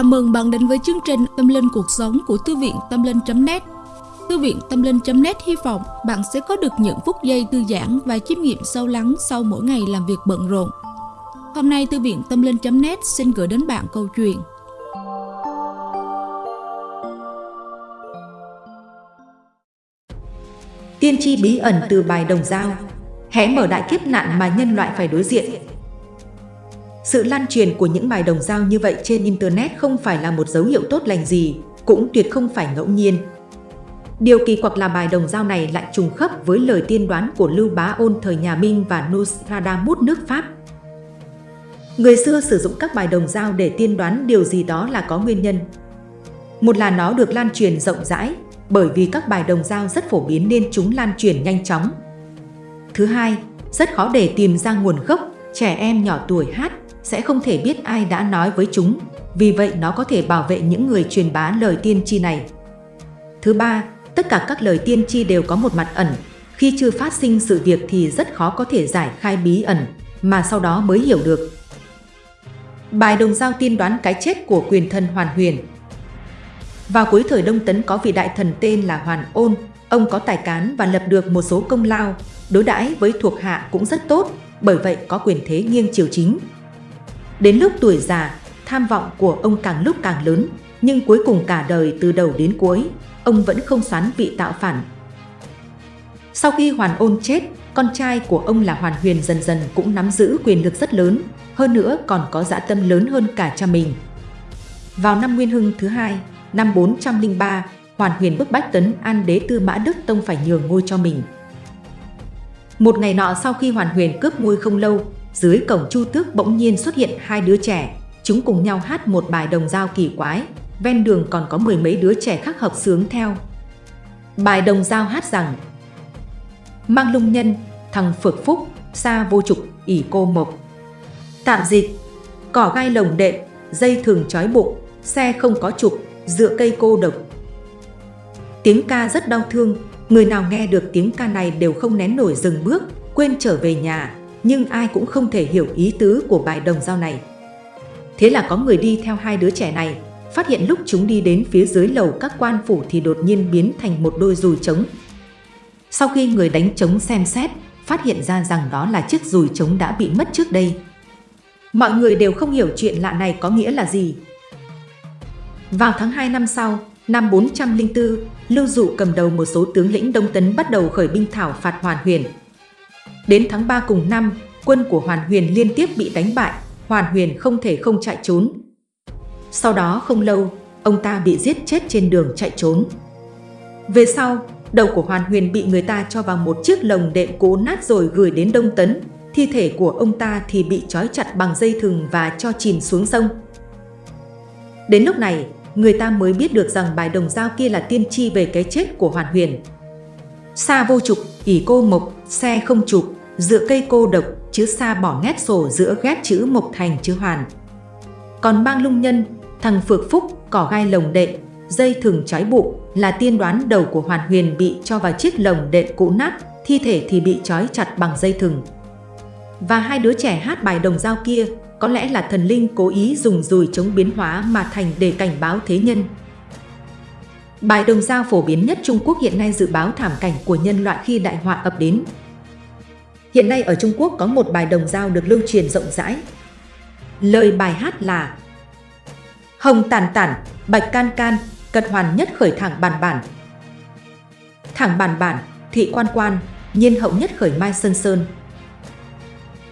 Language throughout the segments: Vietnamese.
Chào mừng bạn đến với chương trình Tâm Linh Cuộc Sống của Thư viện Tâm Linh.net Thư viện Tâm Linh.net hy vọng bạn sẽ có được những phút giây thư giãn và chiêm nghiệm sâu lắng sau mỗi ngày làm việc bận rộn. Hôm nay, Thư viện Tâm Linh.net xin gửi đến bạn câu chuyện. Tiên tri bí ẩn từ bài đồng dao Hé mở đại kiếp nạn mà nhân loại phải đối diện sự lan truyền của những bài đồng dao như vậy trên Internet không phải là một dấu hiệu tốt lành gì, cũng tuyệt không phải ngẫu nhiên. Điều kỳ quặc là bài đồng dao này lại trùng khớp với lời tiên đoán của Lưu Bá Ôn thời nhà Minh và Nostradamus nước Pháp. Người xưa sử dụng các bài đồng dao để tiên đoán điều gì đó là có nguyên nhân. Một là nó được lan truyền rộng rãi, bởi vì các bài đồng dao rất phổ biến nên chúng lan truyền nhanh chóng. Thứ hai, rất khó để tìm ra nguồn gốc, trẻ em nhỏ tuổi hát sẽ không thể biết ai đã nói với chúng, vì vậy nó có thể bảo vệ những người truyền bá lời tiên tri này. Thứ ba, tất cả các lời tiên tri đều có một mặt ẩn, khi chưa phát sinh sự việc thì rất khó có thể giải khai bí ẩn, mà sau đó mới hiểu được. Bài đồng giao tiên đoán cái chết của quyền thần Hoàn Huyền. Vào cuối thời Đông Tấn có vị đại thần tên là Hoàn Ôn, ông có tài cán và lập được một số công lao, đối đãi với thuộc hạ cũng rất tốt, bởi vậy có quyền thế nghiêng triều chính, Đến lúc tuổi già, tham vọng của ông càng lúc càng lớn, nhưng cuối cùng cả đời từ đầu đến cuối, ông vẫn không xoán vị tạo phản. Sau khi Hoàn Ôn chết, con trai của ông là Hoàn Huyền dần dần cũng nắm giữ quyền lực rất lớn, hơn nữa còn có dã tâm lớn hơn cả cha mình. Vào năm Nguyên Hưng thứ hai, năm 403, Hoàn Huyền bức bách tấn An đế Tư Mã Đức Tông phải nhường ngôi cho mình. Một ngày nọ sau khi Hoàn Huyền cướp ngôi không lâu, dưới cổng Chu Tước bỗng nhiên xuất hiện hai đứa trẻ, chúng cùng nhau hát một bài đồng dao kỳ quái, ven đường còn có mười mấy đứa trẻ khác hợp sướng theo. Bài đồng dao hát rằng Mang lung nhân, thằng phược phúc, xa vô trục, ỉ cô mộc. Tạm dịch, cỏ gai lồng đệm, dây thường trói bụng, xe không có trục, dựa cây cô độc. Tiếng ca rất đau thương, người nào nghe được tiếng ca này đều không nén nổi dừng bước, quên trở về nhà, nhưng ai cũng không thể hiểu ý tứ của bài đồng dao này. Thế là có người đi theo hai đứa trẻ này, phát hiện lúc chúng đi đến phía dưới lầu các quan phủ thì đột nhiên biến thành một đôi dùi trống. Sau khi người đánh trống xem xét, phát hiện ra rằng đó là chiếc dùi trống đã bị mất trước đây. Mọi người đều không hiểu chuyện lạ này có nghĩa là gì. Vào tháng 2 năm sau, năm 404, Lưu Dụ cầm đầu một số tướng lĩnh Đông Tấn bắt đầu khởi binh thảo phạt Hoàn Huyền, Đến tháng 3 cùng năm, quân của Hoàn Huyền liên tiếp bị đánh bại, Hoàn Huyền không thể không chạy trốn. Sau đó không lâu, ông ta bị giết chết trên đường chạy trốn. Về sau, đầu của Hoàn Huyền bị người ta cho vào một chiếc lồng đệm cố nát rồi gửi đến Đông Tấn, thi thể của ông ta thì bị trói chặt bằng dây thừng và cho chìm xuống sông. Đến lúc này, người ta mới biết được rằng bài đồng dao kia là tiên tri về cái chết của Hoàn Huyền. Xa vô trục, ỷ cô mộc, xe không chụp dựa cây cô độc, chữ xa bỏ nét sổ giữa ghép chữ mộc thành chữ hoàn. Còn bang lung nhân, thằng phược phúc, cỏ gai lồng đệm, dây thừng trói bụng là tiên đoán đầu của Hoàn Huyền bị cho vào chiếc lồng đệm cũ nát, thi thể thì bị trói chặt bằng dây thừng. Và hai đứa trẻ hát bài đồng dao kia có lẽ là thần linh cố ý dùng dùi chống biến hóa mà thành để cảnh báo thế nhân. Bài đồng dao phổ biến nhất Trung Quốc hiện nay dự báo thảm cảnh của nhân loại khi đại họa ập đến. Hiện nay ở Trung Quốc có một bài đồng dao được lưu truyền rộng rãi. Lời bài hát là Hồng tàn tản, bạch can can, cật hoàn nhất khởi thẳng bàn bản. Thẳng bàn bản, thị quan quan, nhiên hậu nhất khởi mai sơn sơn.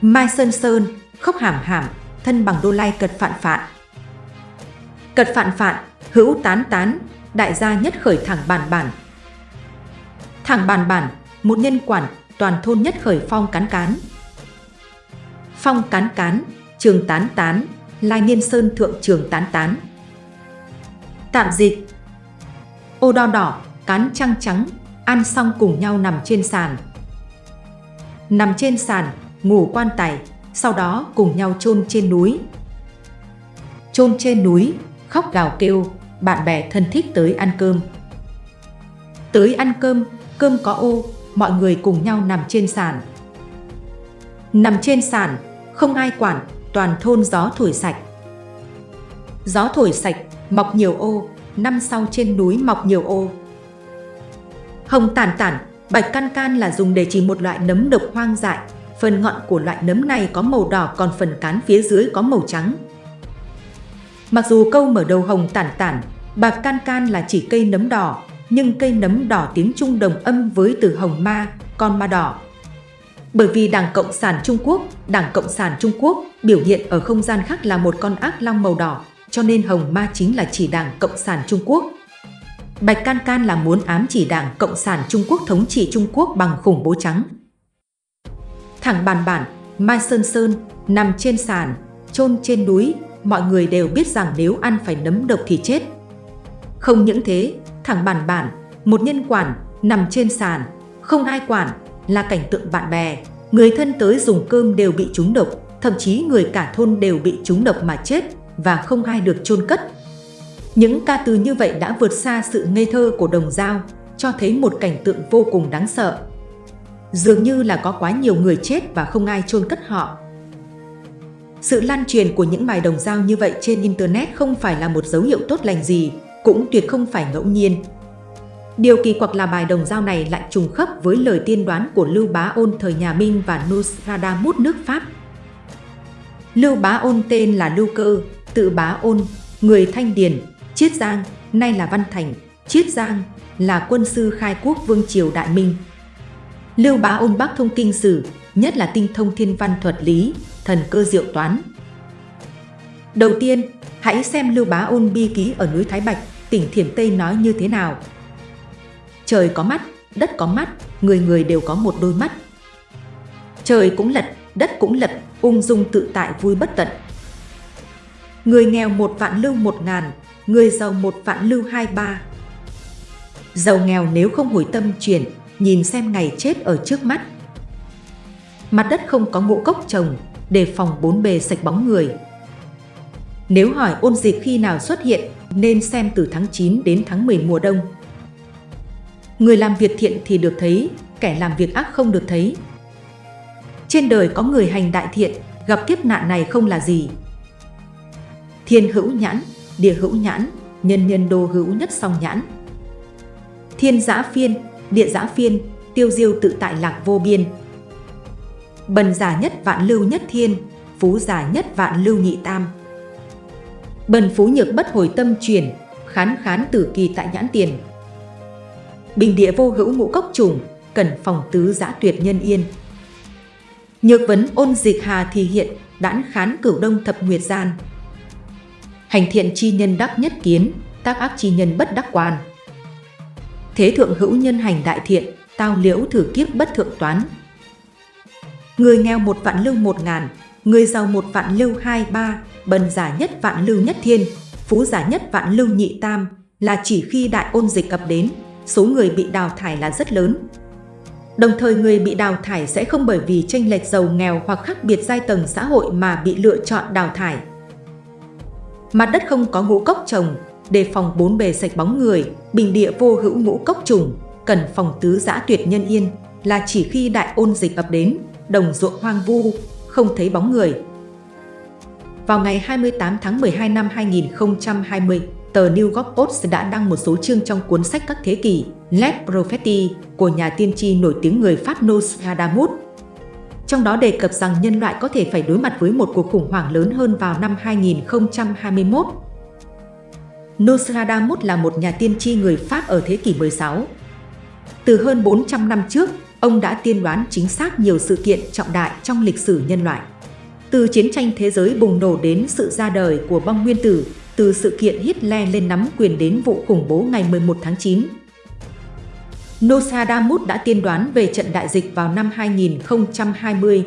Mai sơn sơn, khóc hàm hàm, thân bằng đô lai cật phạn phạn. Cật phạn phạn, hữu tán tán, đại gia nhất khởi thẳng bàn bản. Thẳng bàn bản, một nhân quản toàn thôn nhất khởi phong cán cán. Phong cán cán, trường tán tán, lai niên sơn thượng trường tán tán. Tạm dịch Ô đo đỏ, cán trăng trắng, ăn xong cùng nhau nằm trên sàn. Nằm trên sàn, ngủ quan tài, sau đó cùng nhau chôn trên núi. Chôn trên núi, khóc gào kêu, bạn bè thân thích tới ăn cơm. Tới ăn cơm, cơm có ô, mọi người cùng nhau nằm trên sàn. Nằm trên sàn, không ai quản, toàn thôn gió thổi sạch. Gió thổi sạch, mọc nhiều ô, năm sau trên núi mọc nhiều ô. Hồng tản tản, bạch can can là dùng để chỉ một loại nấm độc hoang dại. Phần ngọn của loại nấm này có màu đỏ còn phần cán phía dưới có màu trắng. Mặc dù câu mở đầu hồng tản tản, bạc can can là chỉ cây nấm đỏ, nhưng cây nấm đỏ tiếng Trung đồng âm với từ hồng ma, con ma đỏ. Bởi vì Đảng Cộng sản Trung Quốc, Đảng Cộng sản Trung Quốc biểu hiện ở không gian khác là một con ác long màu đỏ, cho nên hồng ma chính là chỉ Đảng Cộng sản Trung Quốc. Bạch Can Can là muốn ám chỉ Đảng Cộng sản Trung Quốc thống trị Trung Quốc bằng khủng bố trắng. Thẳng bàn bản, Mai Sơn Sơn, nằm trên sàn, chôn trên núi, mọi người đều biết rằng nếu ăn phải nấm độc thì chết. Không những thế, thẳng bàn bản, một nhân quản, nằm trên sàn, không ai quản, là cảnh tượng bạn bè. Người thân tới dùng cơm đều bị trúng độc, thậm chí người cả thôn đều bị trúng độc mà chết và không ai được chôn cất. Những ca từ như vậy đã vượt xa sự ngây thơ của đồng dao, cho thấy một cảnh tượng vô cùng đáng sợ. Dường như là có quá nhiều người chết và không ai chôn cất họ. Sự lan truyền của những bài đồng dao như vậy trên Internet không phải là một dấu hiệu tốt lành gì, cũng tuyệt không phải ngẫu nhiên. Điều kỳ quặc là bài đồng dao này lại trùng khớp với lời tiên đoán của Lưu Bá Ôn thời nhà Minh và Nostradamus nước Pháp. Lưu Bá Ôn tên là Lưu Cơ, tự Bá Ôn, người Thanh Điền, Chiết Giang, nay là Văn Thành, Chiết Giang là quân sư khai quốc vương triều Đại Minh. Lưu Bá Ôn bắc thông kinh sử, nhất là tinh thông thiên văn thuật lý, thần cơ diệu toán. Đầu tiên, hãy xem Lưu Bá Ôn bi ký ở núi Thái Bạch, tỉnh Thiểm Tây nói như thế nào. Trời có mắt, đất có mắt, người người đều có một đôi mắt. Trời cũng lật, đất cũng lật, ung dung tự tại vui bất tận. Người nghèo một vạn lưu một ngàn, người giàu một vạn lưu hai ba. Giàu nghèo nếu không hồi tâm chuyển, nhìn xem ngày chết ở trước mắt. Mặt đất không có ngũ cốc trồng, đề phòng bốn bề sạch bóng người. Nếu hỏi ôn dịch khi nào xuất hiện, nên xem từ tháng 9 đến tháng 10 mùa đông. Người làm việc thiện thì được thấy, kẻ làm việc ác không được thấy. Trên đời có người hành đại thiện, gặp kiếp nạn này không là gì. Thiên hữu nhãn, địa hữu nhãn, nhân nhân đô hữu nhất song nhãn. Thiên giã phiên, địa giã phiên, tiêu diêu tự tại lạc vô biên. Bần giả nhất vạn lưu nhất thiên, phú giả nhất vạn lưu nhị tam. Bần phú nhược bất hồi tâm chuyển, khán khán tử kỳ tại nhãn tiền. Bình địa vô hữu ngũ cốc trùng, cần phòng tứ giã tuyệt nhân yên. Nhược vấn ôn dịch hà thì hiện, đãn khán cửu đông thập nguyệt gian. Hành thiện chi nhân đắc nhất kiến, tác ác chi nhân bất đắc quan. Thế thượng hữu nhân hành đại thiện, tao liễu thử kiếp bất thượng toán. Người nghèo một vạn lưu một ngàn, người giàu một vạn lưu hai ba, bần giả nhất vạn lưu nhất thiên, phú giả nhất vạn lưu nhị tam, là chỉ khi đại ôn dịch cập đến, số người bị đào thải là rất lớn. Đồng thời người bị đào thải sẽ không bởi vì tranh lệch giàu nghèo hoặc khác biệt giai tầng xã hội mà bị lựa chọn đào thải. Mặt đất không có ngũ cốc trồng, đề phòng bốn bề sạch bóng người, bình địa vô hữu ngũ cốc trùng, cần phòng tứ giã tuyệt nhân yên, là chỉ khi đại ôn dịch ập đến, đồng ruộng hoang vu, không thấy bóng người. Vào ngày 28 tháng 12 năm 2020, tờ New York Post đã đăng một số chương trong cuốn sách các thế kỷ Let Prophecy của nhà tiên tri nổi tiếng người Pháp Nostradamus. Trong đó đề cập rằng nhân loại có thể phải đối mặt với một cuộc khủng hoảng lớn hơn vào năm 2021. Nostradamus là một nhà tiên tri người Pháp ở thế kỷ 16. Từ hơn 400 năm trước, ông đã tiên đoán chính xác nhiều sự kiện trọng đại trong lịch sử nhân loại. Từ chiến tranh thế giới bùng nổ đến sự ra đời của bom nguyên tử, từ sự kiện Hitler lên nắm quyền đến vụ khủng bố ngày 11 tháng 9. Nostradamus đã tiên đoán về trận đại dịch vào năm 2020.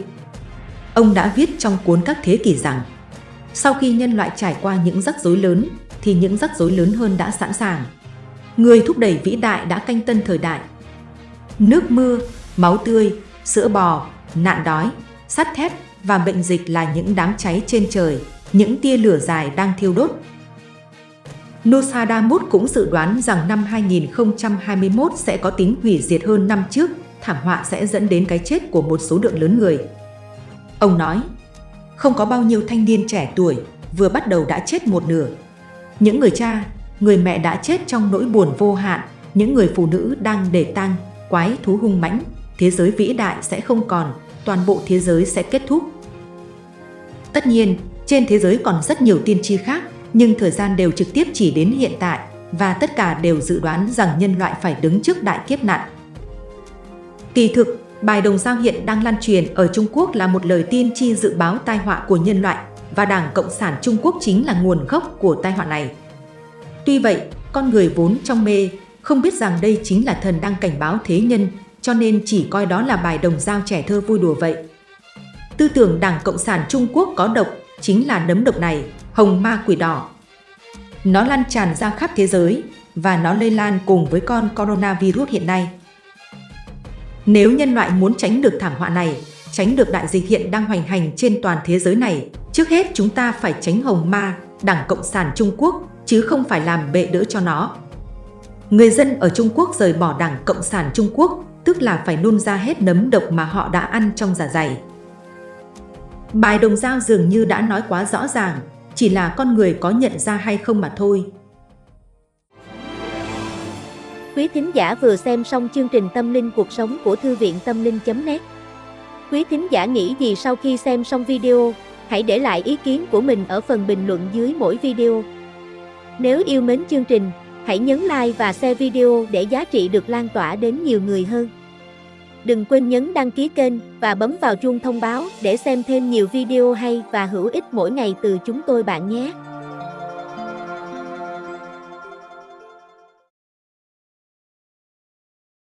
Ông đã viết trong cuốn các thế kỷ rằng, sau khi nhân loại trải qua những rắc rối lớn, thì những rắc rối lớn hơn đã sẵn sàng. Người thúc đẩy vĩ đại đã canh tân thời đại. Nước mưa, máu tươi, sữa bò, nạn đói, sắt thép và bệnh dịch là những đám cháy trên trời, những tia lửa dài đang thiêu đốt. Nostradamus cũng dự đoán rằng năm 2021 sẽ có tính hủy diệt hơn năm trước, thảm họa sẽ dẫn đến cái chết của một số lượng lớn người. Ông nói, không có bao nhiêu thanh niên trẻ tuổi vừa bắt đầu đã chết một nửa, Những người cha, người mẹ đã chết trong nỗi buồn vô hạn, những người phụ nữ đang để tang, quái thú hung mãnh, thế giới vĩ đại sẽ không còn, toàn bộ thế giới sẽ kết thúc. Tất nhiên, trên thế giới còn rất nhiều tiên tri khác, nhưng thời gian đều trực tiếp chỉ đến hiện tại và tất cả đều dự đoán rằng nhân loại phải đứng trước đại kiếp nạn. Kỳ thực, bài đồng giao hiện đang lan truyền ở Trung Quốc là một lời tiên tri dự báo tai họa của nhân loại và Đảng Cộng sản Trung Quốc chính là nguồn gốc của tai họa này. Tuy vậy, con người vốn trong mê, không biết rằng đây chính là thần đang cảnh báo thế nhân, cho nên chỉ coi đó là bài đồng dao trẻ thơ vui đùa vậy. Tư tưởng Đảng Cộng sản Trung Quốc có độc chính là nấm độc này, hồng ma quỷ đỏ. Nó lan tràn ra khắp thế giới và nó lây lan cùng với con coronavirus hiện nay. Nếu nhân loại muốn tránh được thảm họa này, tránh được đại dịch hiện đang hoành hành trên toàn thế giới này, trước hết chúng ta phải tránh hồng ma, Đảng Cộng sản Trung Quốc, chứ không phải làm bệ đỡ cho nó. Người dân ở Trung Quốc rời bỏ Đảng Cộng sản Trung Quốc, tức là phải nôn ra hết nấm độc mà họ đã ăn trong giả dạ dày. Bài đồng dao dường như đã nói quá rõ ràng, chỉ là con người có nhận ra hay không mà thôi. Quý thính giả vừa xem xong chương trình Tâm linh cuộc sống của Thư viện Tâm linh.net Quý thính giả nghĩ gì sau khi xem xong video, hãy để lại ý kiến của mình ở phần bình luận dưới mỗi video. Nếu yêu mến chương trình, hãy nhấn like và share video để giá trị được lan tỏa đến nhiều người hơn. Đừng quên nhấn đăng ký kênh và bấm vào chuông thông báo để xem thêm nhiều video hay và hữu ích mỗi ngày từ chúng tôi bạn nhé.